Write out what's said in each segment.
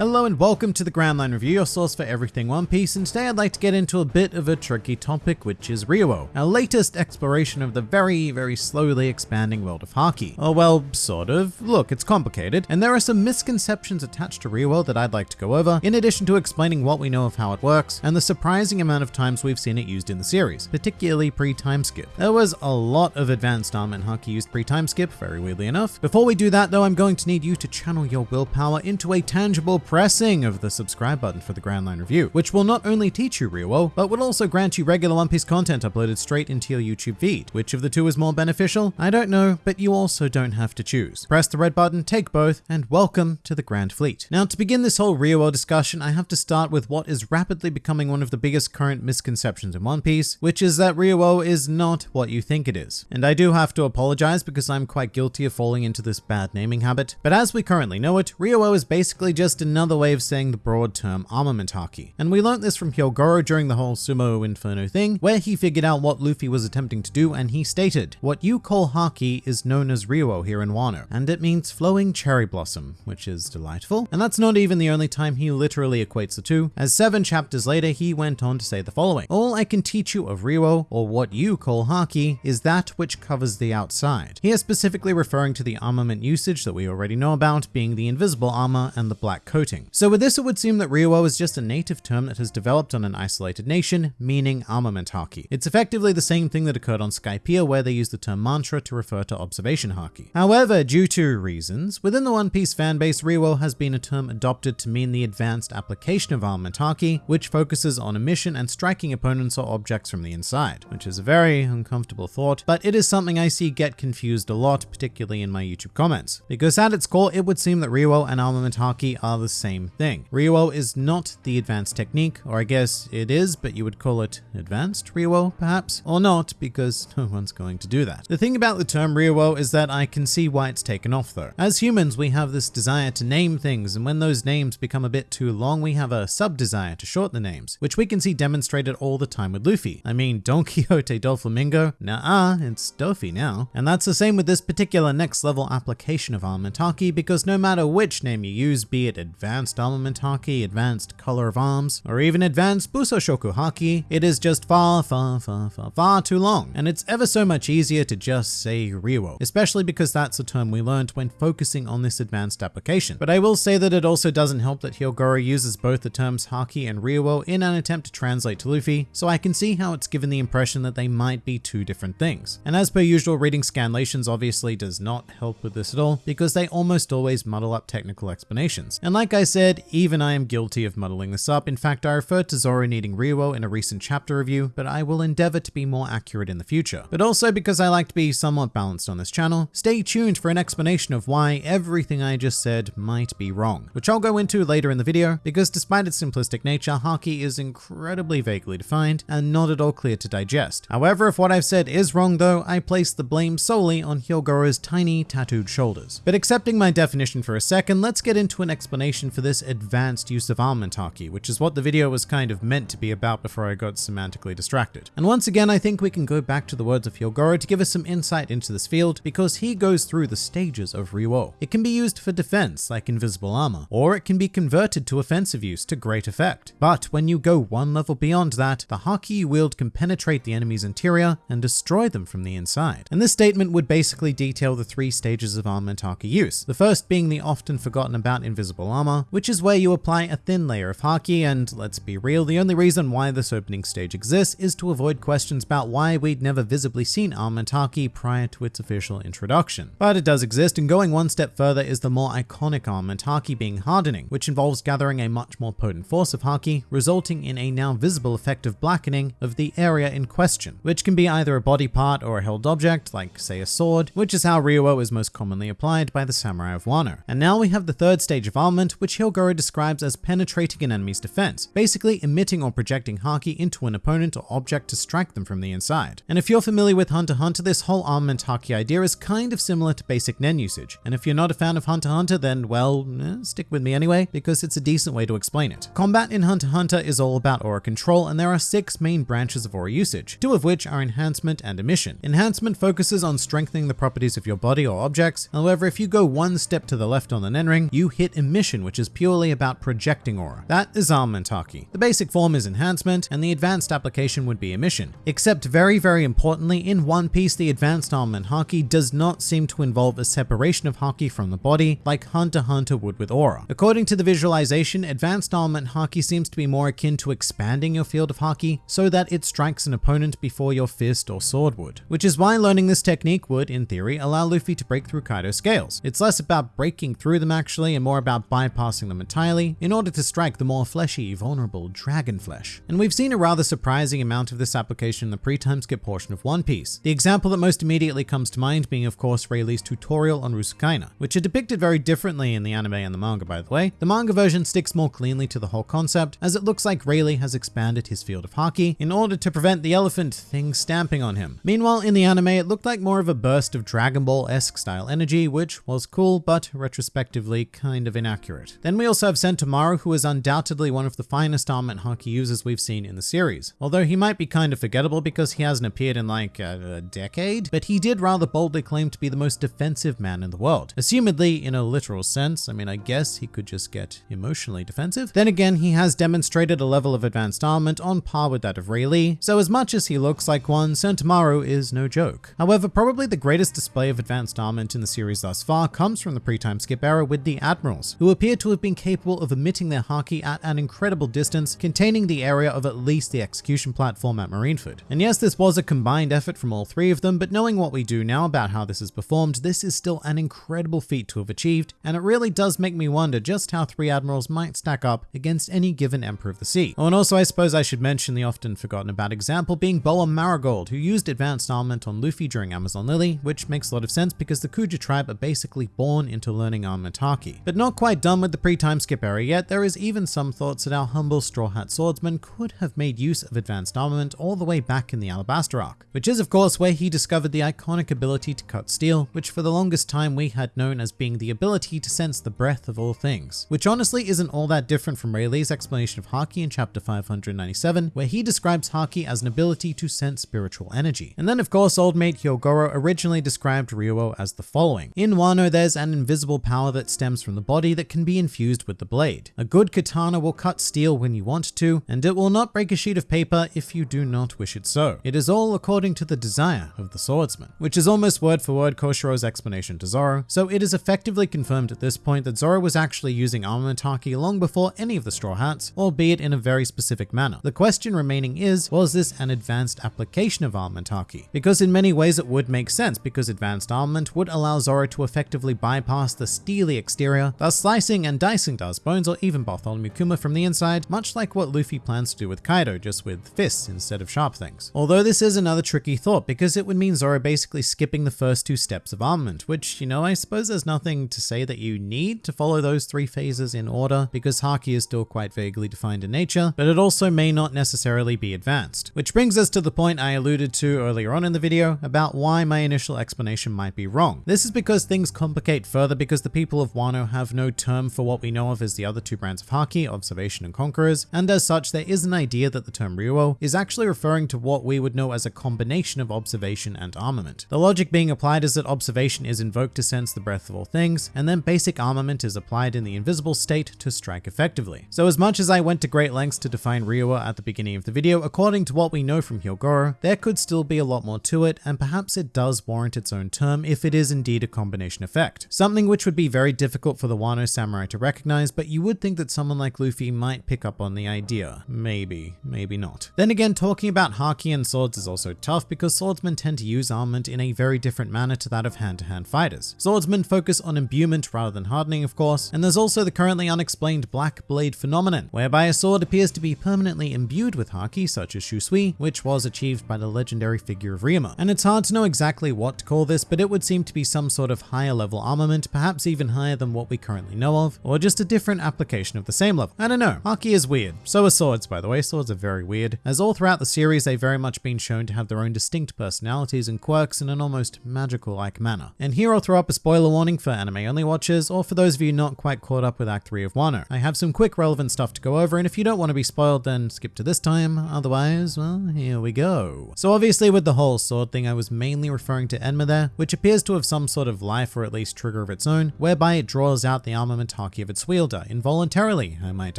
Hello and welcome to the Grand Line Review, your source for everything One Piece, and today I'd like to get into a bit of a tricky topic, which is Ryuo, our latest exploration of the very, very slowly expanding world of Haki. Oh well, sort of. Look, it's complicated, and there are some misconceptions attached to Ryuo that I'd like to go over, in addition to explaining what we know of how it works, and the surprising amount of times we've seen it used in the series, particularly pre-time skip. There was a lot of advanced armament Haki used pre-time skip, very weirdly enough. Before we do that though, I'm going to need you to channel your willpower into a tangible pressing of the subscribe button for the Grand Line Review, which will not only teach you Ryuo, but will also grant you regular One Piece content uploaded straight into your YouTube feed. Which of the two is more beneficial? I don't know, but you also don't have to choose. Press the red button, take both, and welcome to the Grand Fleet. Now, to begin this whole Ryuo discussion, I have to start with what is rapidly becoming one of the biggest current misconceptions in One Piece, which is that Ryuo is not what you think it is. And I do have to apologize because I'm quite guilty of falling into this bad naming habit, but as we currently know it, Ryuo is basically just another another way of saying the broad term armament haki. And we learnt this from Hyogoro during the whole Sumo Inferno thing, where he figured out what Luffy was attempting to do and he stated, what you call haki is known as Ryuo here in Wano, and it means flowing cherry blossom, which is delightful. And that's not even the only time he literally equates the two, as seven chapters later he went on to say the following, all I can teach you of Ryuo, or what you call haki, is that which covers the outside. He is specifically referring to the armament usage that we already know about, being the invisible armor and the black coating So with this, it would seem that Ryuo is just a native term that has developed on an isolated nation, meaning armament haki. It's effectively the same thing that occurred on Skypiea where they used the term mantra to refer to observation haki. However, due to reasons, within the One Piece fanbase, Ryuo has been a term adopted to mean the advanced application of armament haki, which focuses on emission and striking opponents or objects from the inside, which is a very uncomfortable thought, but it is something I see get confused a lot, particularly in my YouTube comments. Because at its core, it would seem that Ryuo and armament haki are the same thing. Ryuo is not the advanced technique, or I guess it is, but you would call it advanced Ryuo, perhaps? Or not, because no one's going to do that. The thing about the term Ryuo is that I can see why it's taken off though. As humans, we have this desire to name things, and when those names become a bit too long, we have a sub-desire to shorten the names, which we can see demonstrated all the time with Luffy. I mean, Don Quixote Doflamingo? Nah, it's Dofi now. And that's the same with this particular next level application of Armament Haki, because no matter which name you use, be it advanced advanced armament haki, advanced color of arms, or even advanced Busoshoku haki, it is just far, far, far, far, far too long. And it's ever so much easier to just say Ryuo, especially because that's a term we learned when focusing on this advanced application. But I will say that it also doesn't help that Hyogoro uses both the terms haki and Ryuo in an attempt to translate to Luffy, so I can see how it's given the impression that they might be two different things. And as per usual, reading scanlations obviously does not help with this at all, because they almost always muddle up technical explanations. And like I I said, even I am guilty of muddling this up. In fact, I referred to Zoro needing Ryuo in a recent chapter review, but I will endeavor to be more accurate in the future. But also because I like to be somewhat balanced on this channel, stay tuned for an explanation of why everything I just said might be wrong, which I'll go into later in the video, because despite its simplistic nature, Haki is incredibly vaguely defined and not at all clear to digest. However, if what I've said is wrong though, I place the blame solely on Hyogoro's tiny tattooed shoulders. But accepting my definition for a second, let's get into an explanation for this advanced use of armament haki, which is what the video was kind of meant to be about before I got semantically distracted. And once again, I think we can go back to the words of Hyogoro to give us some insight into this field because he goes through the stages of Ryuo. It can be used for defense, like invisible armor, or it can be converted to offensive use to great effect. But when you go one level beyond that, the haki you wield can penetrate the enemy's interior and destroy them from the inside. And this statement would basically detail the three stages of armament haki use. The first being the often forgotten about invisible armor, which is where you apply a thin layer of haki and let's be real, the only reason why this opening stage exists is to avoid questions about why we'd never visibly seen armament prior to its official introduction. But it does exist and going one step further is the more iconic armament being hardening, which involves gathering a much more potent force of haki, resulting in a now visible effect of blackening of the area in question, which can be either a body part or a held object, like say a sword, which is how Ryuo is most commonly applied by the samurai of Wano. And now we have the third stage of armament, which Hyogoro describes as penetrating an enemy's defense, basically emitting or projecting Haki into an opponent or object to strike them from the inside. And if you're familiar with Hunter Hunter, this whole armament Haki idea is kind of similar to basic Nen usage. And if you're not a fan of Hunter Hunter, then well, eh, stick with me anyway, because it's a decent way to explain it. Combat in Hunter Hunter is all about aura control, and there are six main branches of aura usage, two of which are enhancement and emission. Enhancement focuses on strengthening the properties of your body or objects. However, if you go one step to the left on the Nen ring, you hit emission, which is purely about projecting aura. That is armament haki. The basic form is enhancement, and the advanced application would be emission. Except very, very importantly, in One Piece, the advanced armament haki does not seem to involve a separation of haki from the body like Hunter Hunter would with aura. According to the visualization, advanced armament haki seems to be more akin to expanding your field of haki so that it strikes an opponent before your fist or sword would. Which is why learning this technique would, in theory, allow Luffy to break through Kaido's scales. It's less about breaking through them actually and more about bypassing them entirely in order to strike the more fleshy, vulnerable dragon flesh. And we've seen a rather surprising amount of this application in the pre-time skip portion of One Piece. The example that most immediately comes to mind being of course Rayleigh's tutorial on Rusukaina, which are depicted very differently in the anime and the manga by the way. The manga version sticks more cleanly to the whole concept as it looks like Rayleigh has expanded his field of haki in order to prevent the elephant thing stamping on him. Meanwhile in the anime it looked like more of a burst of Dragon Ball-esque style energy which was cool but retrospectively kind of inaccurate. Then we also have Sentomaru who is undoubtedly one of the finest armament haki users we've seen in the series. Although he might be kind of forgettable because he hasn't appeared in like a, a decade, but he did rather boldly claim to be the most defensive man in the world. Assumedly in a literal sense, I mean I guess he could just get emotionally defensive. Then again, he has demonstrated a level of advanced armament on par with that of Rayleigh, so as much as he looks like one, Sentomaru is no joke. However, probably the greatest display of advanced armament in the series thus far comes from the pre-time skip era with the Admirals, who appear to have been capable of emitting their haki at an incredible distance, containing the area of at least the execution platform at Marineford. And yes, this was a combined effort from all three of them, but knowing what we do now about how this is performed, this is still an incredible feat to have achieved, and it really does make me wonder just how three admirals might stack up against any given Emperor of the Sea. Oh, and also I suppose I should mention the often forgotten about example being Boa Marigold, who used advanced armament on Luffy during Amazon Lily, which makes a lot of sense because the Kuja tribe are basically born into learning armament haki. But not quite done with the pre-time skip era yet, there is even some thoughts that our humble Straw Hat swordsman could have made use of advanced armament all the way back in the Alabasta arc, which is of course where he discovered the iconic ability to cut steel, which for the longest time we had known as being the ability to sense the breath of all things, which honestly isn't all that different from Rayleigh's explanation of Haki in chapter 597, where he describes Haki as an ability to sense spiritual energy. And then of course old mate Hyogoro originally described Ryuo as the following. In Wano there's an invisible power that stems from the body that can be infused with the blade. A good katana will cut steel when you want to, and it will not break a sheet of paper if you do not wish it so. It is all according to the desire of the swordsman, which is almost word for word Koshiro's explanation to Zoro, so it is effectively confirmed at this point that Zoro was actually using armament haki long before any of the Straw Hats, albeit in a very specific manner. The question remaining is, was this an advanced application of armament haki? Because in many ways it would make sense because advanced armament would allow Zoro to effectively bypass the steely exterior, thus slicing and dicing Daz Bones or even Bartholomew Kuma from the inside, much like what Luffy plans to do with Kaido, just with fists instead of sharp things. Although this is another tricky thought because it would mean Zoro basically skipping the first two steps of armament, which, you know, I suppose there's nothing to say that you need to follow those three phases in order because Haki is still quite vaguely defined in nature, but it also may not necessarily be advanced. Which brings us to the point I alluded to earlier on in the video about why my initial explanation might be wrong. This is because things complicate further because the people of Wano have no term for what we know of as the other two brands of Haki, Observation and Conquerors, and as such there is an idea that the term Ryuo is actually referring to what we would know as a combination of observation and armament. The logic being applied is that observation is invoked to sense the breath of all things, and then basic armament is applied in the invisible state to strike effectively. So as much as I went to great lengths to define Ryuo at the beginning of the video, according to what we know from Hyogoro, there could still be a lot more to it, and perhaps it does warrant its own term if it is indeed a combination effect. Something which would be very difficult for the Wano samurai to recognize, but you would think that someone like Luffy might pick up on the idea. Maybe, maybe not. Then again, talking about Haki and swords is also tough because swordsmen tend to use armament in a very different manner to that of hand-to-hand -hand fighters. Swordsmen focus on imbuement rather than hardening, of course, and there's also the currently unexplained black blade phenomenon, whereby a sword appears to be permanently imbued with Haki, such as Shusui, which was achieved by the legendary figure of Ryuma. And it's hard to know exactly what to call this, but it would seem to be some sort of higher level armament, perhaps even higher than what we currently know of, or just a different application of the same level. I don't know. Haki is weird. So are swords, by the way. Swords are very weird, as all throughout the series they've very much been shown to have their own distinct personalities and quirks in an almost magical-like manner. And here I'll throw up a spoiler warning for anime-only watchers, or for those of you not quite caught up with Act 3 of Wano. I have some quick relevant stuff to go over, and if you don't want to be spoiled, then skip to this time. Otherwise, well, here we go. So obviously with the whole sword thing, I was mainly referring to Enma there, which appears to have some sort of life or at least trigger of its own, whereby it draws out the armament Haki of its wielder, involuntarily, I might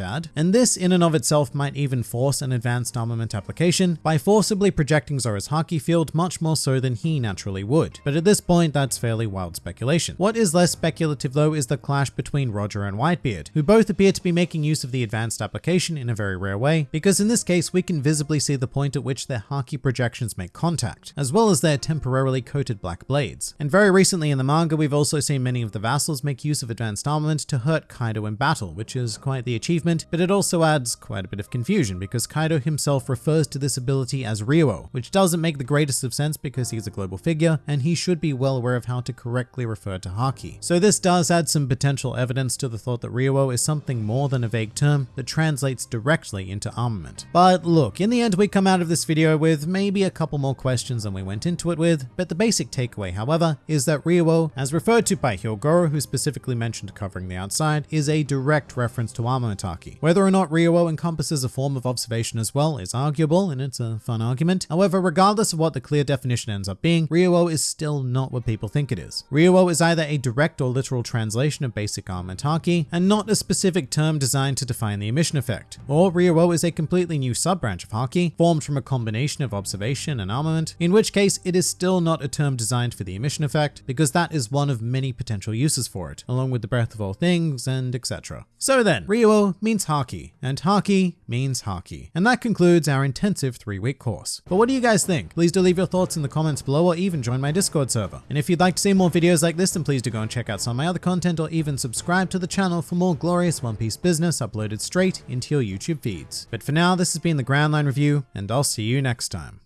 add. And this in and of itself might even force an advanced armament application by forcibly projecting Zoro's Haki field much more so than he naturally would. But at this point, that's fairly wild speculation. What is less speculative though is the clash between Roger and Whitebeard, who both appear to be making use of the advanced application in a very rare way, because in this case we can visibly see the point at which their Haki projections make contact, as well as their temporarily coated black blades. And very recently in the manga we've also seen many of the vassals make use of advanced armament to hurt Kaido in battle, which is quite the achievement, but it also adds quite a bit of confusion because Kaido himself refers to this ability as Ryuo, which doesn't make the greatest of sense because he's a global figure and he should be well aware of how to correctly refer to Haki. So this does add some potential evidence to the thought that Ryuo is something more than a vague term that translates directly into armament. But look, in the end we come out of this video with maybe a couple more questions than we went into it with, but the basic takeaway, however, is that Ryuo, as referred to by Hyogoro, who specifically mentioned covering the outside, is a direct reference to armament Haki. Whether or not Ryuo encompasses a form of observation as well is arguable, and it's a fun argument. However, regardless of what the clear definition ends up being, Ryuo is still not what people think it is. Ryuo is either a direct or literal translation of basic armament Haki, and not a specific term designed to define the emission effect. Or Ryuo is a completely new sub-branch of Haki, formed from a combination of observation and armament, in which case it is still not a term designed for the emission effect, because that is one of many potential uses for it, along with the breath of all things and etc. So then, Ryuo means Haki, and Haki means Haki. And that concludes our intensive three-week course. But what do you guys think? Please do leave your thoughts in the comments below or even join my Discord server. And if you'd like to see more videos like this, then please do go and check out some of my other content or even subscribe to the channel for more glorious One Piece business uploaded straight into your YouTube feeds. But for now, this has been the Grand Line Review, and I'll see you next time.